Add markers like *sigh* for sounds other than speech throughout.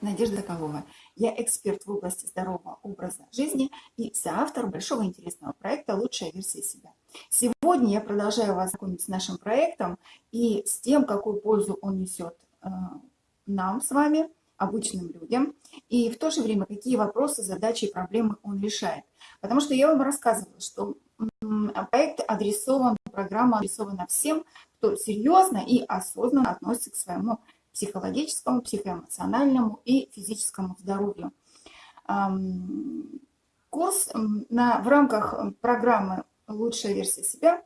Надежда Колова. Я эксперт в области здорового образа жизни и соавтор большого интересного проекта «Лучшая версия себя». Сегодня я продолжаю вас знакомить с нашим проектом и с тем, какую пользу он несет э, нам с вами, обычным людям, и в то же время, какие вопросы, задачи и проблемы он решает. Потому что я вам рассказывала, что проект адресован, программа адресована всем, кто серьезно и осознанно относится к своему психологическому, психоэмоциональному и физическому здоровью. Курс на, в рамках программы «Лучшая версия себя»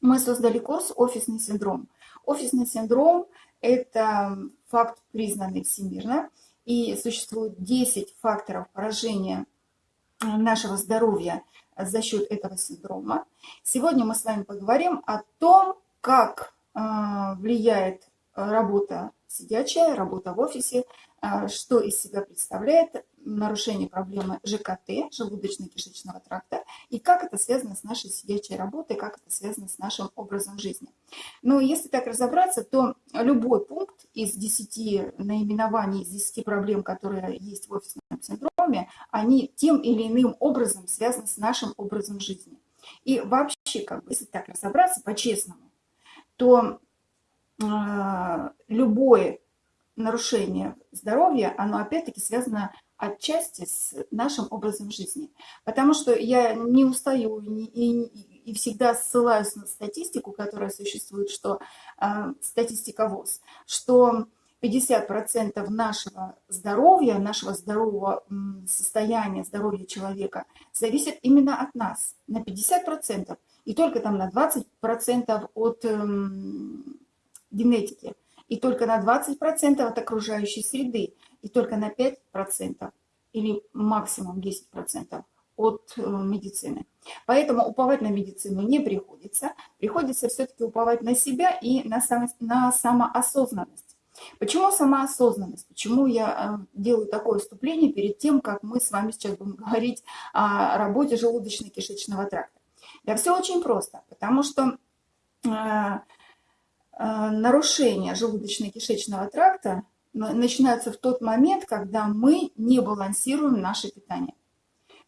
мы создали курс «Офисный синдром». Офисный синдром – это факт, признанный всемирно, и существует 10 факторов поражения нашего здоровья за счет этого синдрома. Сегодня мы с вами поговорим о том, как а, влияет работа сидячая, работа в офисе, а, что из себя представляет нарушение проблемы ЖКТ, желудочно-кишечного тракта, и как это связано с нашей сидячей работой, как это связано с нашим образом жизни. Но если так разобраться, то любой пункт из 10 наименований, из 10 проблем, которые есть в офисном синдроме, они тем или иным образом связаны с нашим образом жизни. И вообще, как бы, если так разобраться по-честному, то любое нарушение здоровья, оно опять-таки связано отчасти с нашим образом жизни. Потому что я не устаю и, и, и всегда ссылаюсь на статистику, которая существует, что э, статистика ВОЗ, что 50% нашего здоровья, нашего здорового состояния, здоровья человека зависит именно от нас, на 50%, и только там на 20% от эм, генетики, и только на 20% от окружающей среды, и только на 5% или максимум 10% от э, медицины. Поэтому уповать на медицину не приходится, приходится все-таки уповать на себя и на, само, на самоосознанность. Почему самоосознанность? Почему я э, делаю такое вступление перед тем, как мы с вами сейчас будем говорить о работе желудочно-кишечного тракта? Да все очень просто, потому что э, нарушения желудочно-кишечного тракта начинаются в тот момент, когда мы не балансируем наше питание,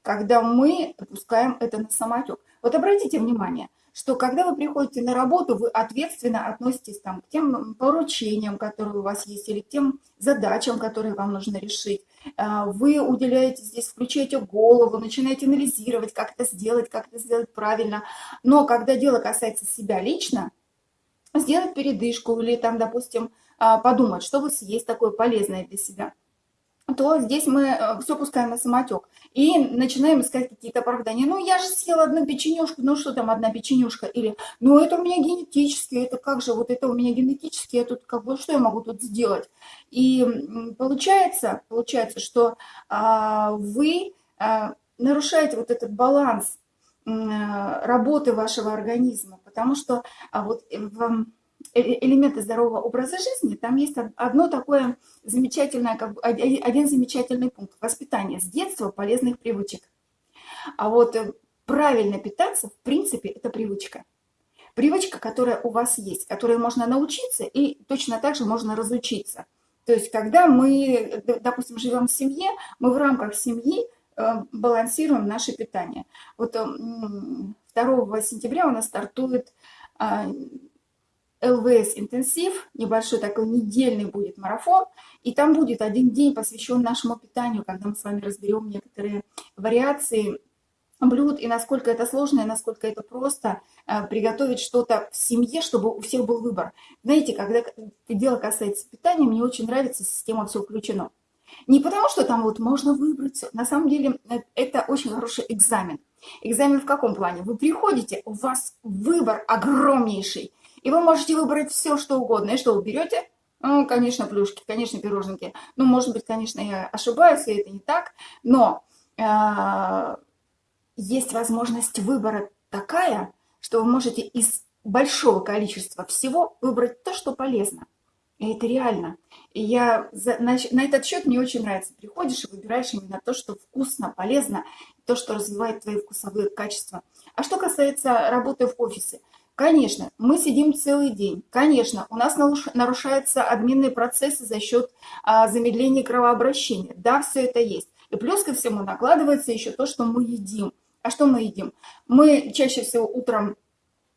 когда мы допускаем это на самотек. Вот обратите внимание, что когда вы приходите на работу, вы ответственно относитесь там, к тем поручениям, которые у вас есть, или к тем задачам, которые вам нужно решить. Э, вы уделяете здесь, включаете голову, начинаете анализировать, как это сделать, как это сделать правильно. Но когда дело касается себя лично, сделать передышку или там, допустим, а, подумать, что вот съесть такое полезное для себя, то здесь мы э, все пускаем на самотек. И начинаем искать какие-то оправдания. Ну, я же съела одну печенюшку, ну что там одна печенюшка? Или, ну это у меня генетически, это как же, вот это у меня генетически, я тут как бы, что я могу тут сделать? И получается, получается, что а, вы а, нарушаете вот этот баланс работы вашего организма, потому что а вот в э, элементы здорового образа жизни, там есть одно такое замечательное, как один замечательный пункт – воспитание с детства полезных привычек. А вот э, правильно питаться, в принципе, это привычка. Привычка, которая у вас есть, которой можно научиться и точно так же можно разучиться. То есть, когда мы, допустим, живем в семье, мы в рамках семьи э, балансируем наше питание. Вот 2 сентября у нас стартует а, ЛВС интенсив, небольшой такой недельный будет марафон, и там будет один день посвящен нашему питанию, когда мы с вами разберем некоторые вариации блюд и насколько это сложно, и насколько это просто а, приготовить что-то в семье, чтобы у всех был выбор. Знаете, когда дело касается питания, мне очень нравится система «Все включено». Не потому, что там вот можно выбрать На самом деле э, это очень хороший экзамен. Экзамен в каком плане? Вы приходите, у вас выбор огромнейший. И вы можете выбрать все, что угодно. И что вы берете? Ну, конечно, плюшки, конечно, пироженки. Ну, может быть, конечно, я ошибаюсь, и это не так. Но э, есть возможность выбора такая, что вы можете из большого количества всего выбрать то, что полезно. И это реально. И я за, на, на этот счет мне очень нравится. Приходишь и выбираешь именно то, что вкусно, полезно, то, что развивает твои вкусовые качества. А что касается работы в офисе, Конечно, мы сидим целый день. Конечно, у нас нарушаются обменные процессы за счет а, замедления кровообращения. Да, все это есть. И плюс ко всему накладывается еще то, что мы едим. А что мы едим? Мы чаще всего утром,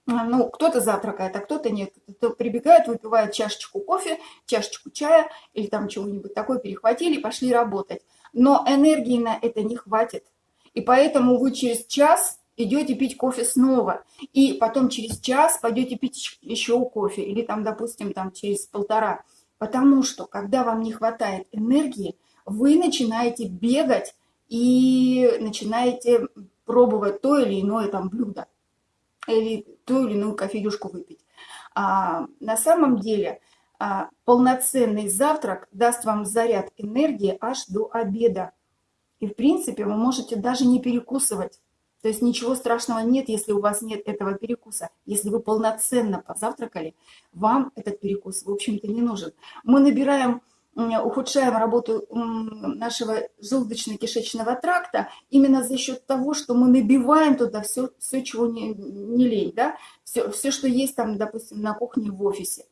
ну, кто-то завтракает, а кто-то нет. Кто прибегает, выпивает чашечку кофе, чашечку чая или там чего-нибудь такое, перехватили пошли работать. Но энергии на это не хватит. И поэтому вы через час идете пить кофе снова, и потом через час пойдете пить еще кофе, или там, допустим, там через полтора. Потому что, когда вам не хватает энергии, вы начинаете бегать и начинаете пробовать то или иное там блюдо, или ту или иную кофеюшку выпить. А, на самом деле а, полноценный завтрак даст вам заряд энергии аж до обеда. И в принципе вы можете даже не перекусывать. То есть ничего страшного нет, если у вас нет этого перекуса. Если вы полноценно позавтракали, вам этот перекус, в общем-то, не нужен. Мы набираем, ухудшаем работу нашего желудочно-кишечного тракта именно за счет того, что мы набиваем туда все, все чего не, не лень, да? все, все, что есть там, допустим, на кухне в офисе.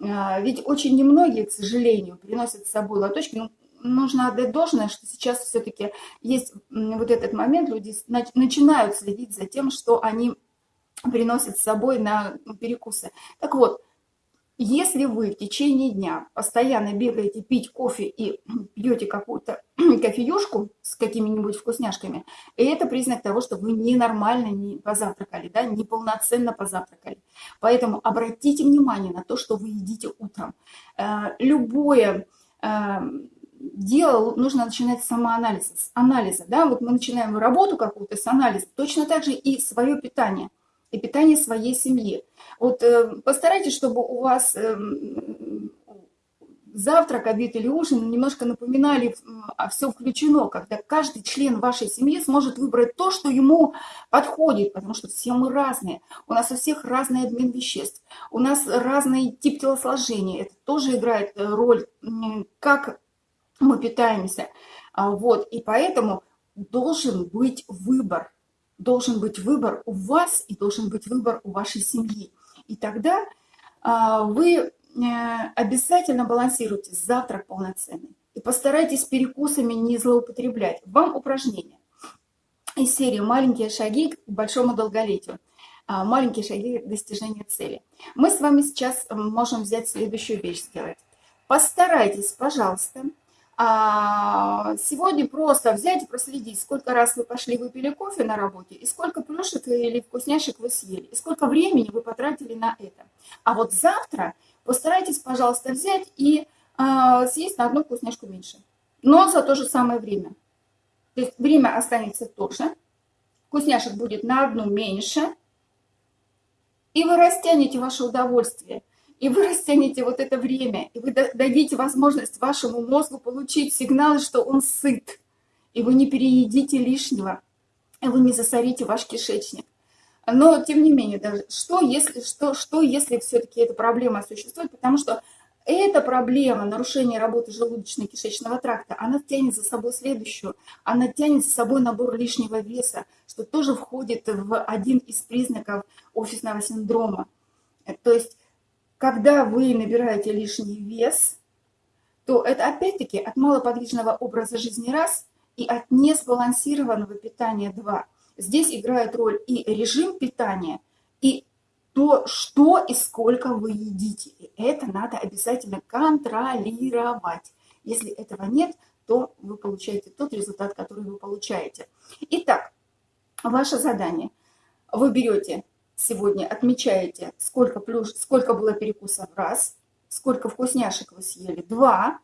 А, ведь очень немногие, к сожалению, приносят с собой лоточки. Ну, нужно отдать должное, что сейчас все-таки есть вот этот момент, люди начинают следить за тем, что они приносят с собой на перекусы. Так вот, если вы в течение дня постоянно бегаете пить кофе и *clears throat* пьете какую-то *clears throat* кофеюшку с какими-нибудь вкусняшками, это признак того, что вы ненормально не позавтракали, да, неполноценно позавтракали. Поэтому обратите внимание на то, что вы едите утром. Э, любое эм, дело нужно начинать с самоанализа, с анализа. Да? Вот мы начинаем работу какую-то с анализа, точно так же и свое питание, и питание своей семьи. Вот э, постарайтесь, чтобы у вас э, завтрак, обед или ужин немножко напоминали, а все включено, когда каждый член вашей семьи сможет выбрать то, что ему подходит, потому что все мы разные. У нас у всех разный обмен веществ, у нас разный тип телосложения. Это тоже играет э, роль, как мы питаемся. А, вот, и поэтому должен быть выбор. Должен быть выбор у вас и должен быть выбор у вашей семьи. И тогда а, вы э, обязательно балансируйте завтрак полноценный. И постарайтесь перекусами не злоупотреблять. Вам упражнение из серии «Маленькие шаги к большому долголетию». А, маленькие шаги к достижению цели. Мы с вами сейчас можем взять следующую вещь сделать. Постарайтесь, пожалуйста, а сегодня просто взять и проследить, сколько раз вы пошли выпили кофе на работе, и сколько плюшек или вкусняшек вы съели, и сколько времени вы потратили на это. А вот завтра постарайтесь, пожалуйста, взять и а, съесть на одну вкусняшку меньше, но за то же самое время. То есть время останется то же, вкусняшек будет на одну меньше, и вы растянете ваше удовольствие – и вы растянете вот это время, и вы дадите возможность вашему мозгу получить сигналы, что он сыт, и вы не переедите лишнего, и вы не засорите ваш кишечник. Но, тем не менее, даже что если, что, что, если все-таки эта проблема существует, потому что эта проблема нарушения работы желудочно-кишечного тракта, она тянет за собой следующую. Она тянет за собой набор лишнего веса, что тоже входит в один из признаков офисного синдрома. То есть когда вы набираете лишний вес, то это опять-таки от малоподвижного образа жизни раз и от несбалансированного питания два. Здесь играет роль и режим питания, и то, что и сколько вы едите. И это надо обязательно контролировать. Если этого нет, то вы получаете тот результат, который вы получаете. Итак, ваше задание. Вы берете сегодня отмечаете, сколько, плюш, сколько было перекусов раз, сколько вкусняшек вы съели два,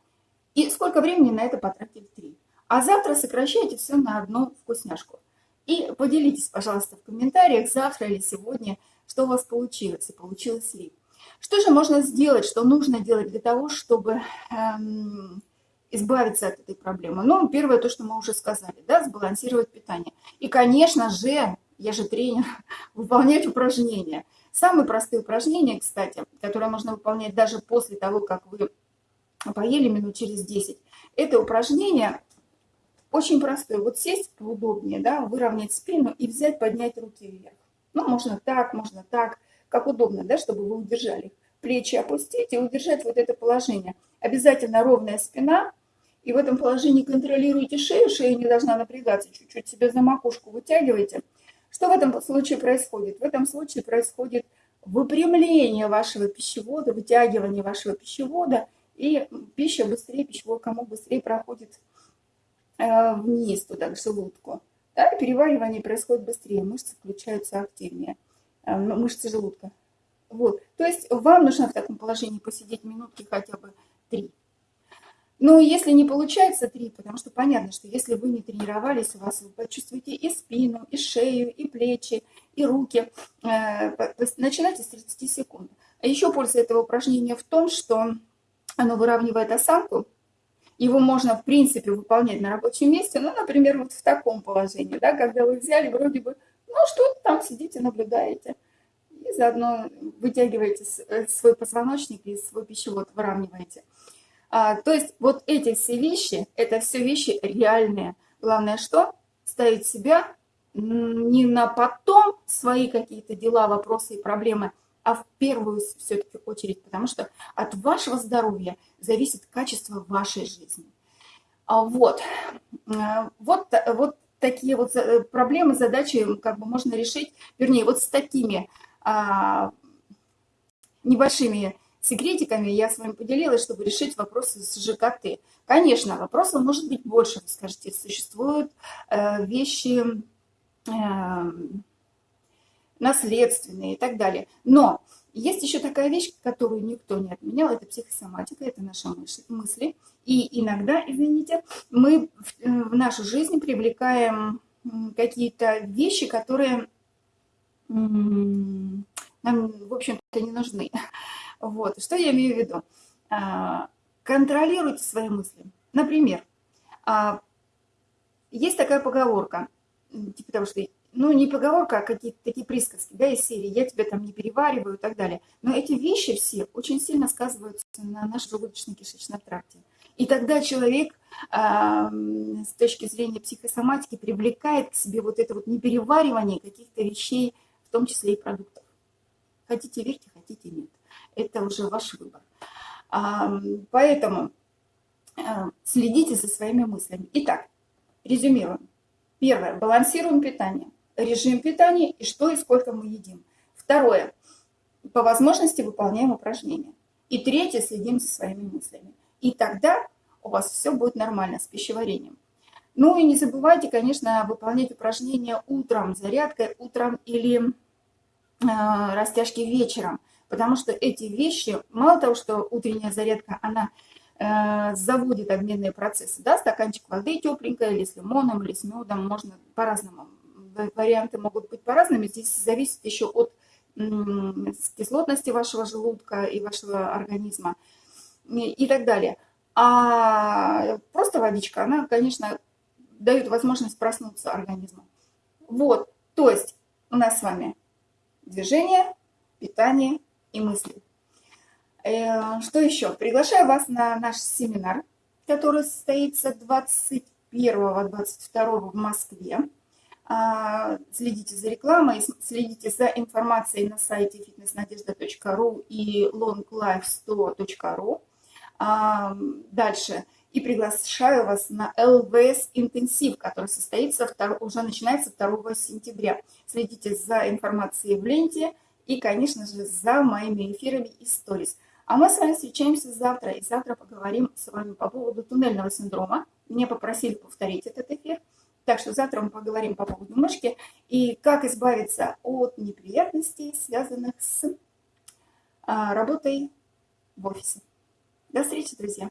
и сколько времени на это потратили три. А завтра сокращайте все на одну вкусняшку. И поделитесь, пожалуйста, в комментариях завтра или сегодня, что у вас получилось и получилось ли. Что же можно сделать, что нужно делать для того, чтобы эм, избавиться от этой проблемы? Ну, первое, то, что мы уже сказали, да, сбалансировать питание. И, конечно же, я же тренер, *laughs* выполнять упражнения. Самые простые упражнения, кстати, которые можно выполнять даже после того, как вы поели минут через 10, это упражнение очень простое. Вот сесть поудобнее, да, выровнять спину и взять, поднять руки вверх. Ну, можно так, можно так. как удобно, да, чтобы вы удержали. Плечи опустить и удержать вот это положение. Обязательно ровная спина. И в этом положении контролируйте шею, шея не должна напрягаться, чуть-чуть себе за макушку вытягивайте. Что в этом случае происходит? В этом случае происходит выпрямление вашего пищевода, вытягивание вашего пищевода, и пища быстрее, пищевой комок быстрее проходит э, вниз, туда, к желудку. Да, переваривание происходит быстрее, мышцы включаются активнее, э, мышцы желудка. Вот. То есть вам нужно в таком положении посидеть минутки хотя бы три. Ну, если не получается три, потому что понятно, что если вы не тренировались, у вас вы почувствуете и спину, и шею, и плечи, и руки. Э, начинайте с 30 секунд. А еще польза этого упражнения в том, что оно выравнивает осанку. Его можно, в принципе, выполнять на рабочем месте, ну, например, вот в таком положении, да, когда вы взяли вроде бы, ну, что там сидите, наблюдаете. И заодно вытягиваете э, свой позвоночник и свой пищевод выравниваете. А, то есть вот эти все вещи, это все вещи реальные. Главное что? Ставить себя не на потом свои какие-то дела, вопросы и проблемы, а в первую все-таки очередь, потому что от вашего здоровья зависит качество вашей жизни. А вот, а, вот, вот такие вот э, проблемы, задачи как бы можно решить, вернее, вот с такими а, небольшими секретиками я с вами поделилась, чтобы решить вопросы с ЖКТ. Конечно, вопросов может быть больше, вы скажете, существуют э, вещи э, наследственные и так далее. Но есть еще такая вещь, которую никто не отменял, это психосоматика, это наши мысли. И иногда, извините, мы в, э, нашу жизнь привлекаем какие-то вещи, которые нам, в общем-то, не нужны. Вот. Что я имею в виду? А, контролируйте свои мысли. Например, а, есть такая поговорка, типа того, что, ну, не поговорка, а какие-то такие присказки, да, из серии «я тебя там не перевариваю» и так далее. Но эти вещи все очень сильно сказываются на нашем желудочно-кишечном тракте. И тогда человек э, с точки зрения психосоматики привлекает к себе вот это вот непереваривание каких-то вещей, в том числе и продуктов. Хотите верьте, хотите нет это уже ваш выбор. Поэтому э, следите за своими мыслями. Итак, резюмируем. Первое. Балансируем питание. Режим питания и что и сколько мы едим. Второе. По возможности выполняем упражнения. И третье. Следим за своими мыслями. И тогда у вас все будет нормально с пищеварением. Ну и не забывайте, конечно, выполнять упражнения утром, зарядкой утром или э, растяжки вечером. Потому что эти вещи, мало того, что утренняя зарядка, она э, заводит обменные процессы, да, стаканчик воды тепленькая, или с лимоном, или с медом, можно по-разному, варианты могут быть по-разному, здесь зависит еще от кислотности вашего желудка и вашего организма и, и так далее. А просто водичка, она, конечно, дает возможность проснуться организму. Вот, то есть у нас с вами движение, питание и мысли. Э, что еще? Приглашаю вас на наш семинар, который состоится 21-22 в Москве. А, следите за рекламой, следите за информацией на сайте fitnessnadежда.ру и longlife100.ru. А, дальше. И приглашаю вас на ЛВС интенсив, который состоится, уже начинается 2 сентября. Следите за информацией в ленте и, конечно же, за моими эфирами и сторис. А мы с вами встречаемся завтра, и завтра поговорим с вами по поводу туннельного синдрома. Меня попросили повторить этот эфир, так что завтра мы поговорим по поводу мышки и как избавиться от неприятностей, связанных с а, работой в офисе. До встречи, друзья!